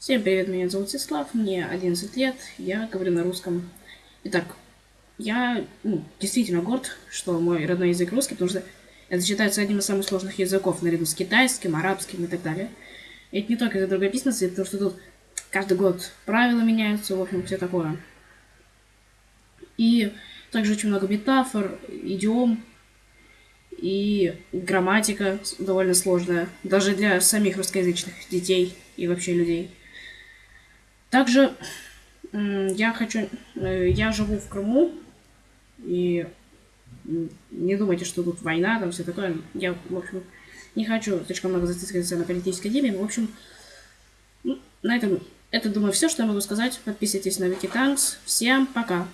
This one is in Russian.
Всем привет, меня зовут Сеслав, мне 11 лет, я говорю на русском. Итак, я ну, действительно горд, что мой родной язык русский, потому что это считается одним из самых сложных языков, наряду с китайским, арабским и так далее. И это не только из-за другописности, потому что тут каждый год правила меняются, в общем, все такое. И также очень много метафор, идиом, и грамматика довольно сложная, даже для самих русскоязычных детей и вообще людей. Также я хочу... Э, я живу в Крыму, и не думайте, что тут война, там все такое. Я, в общем, не хочу слишком много зацикливаться на политической теме. В общем, на этом это, думаю, все, что я могу сказать. Подписывайтесь на Викитанкс. Всем пока!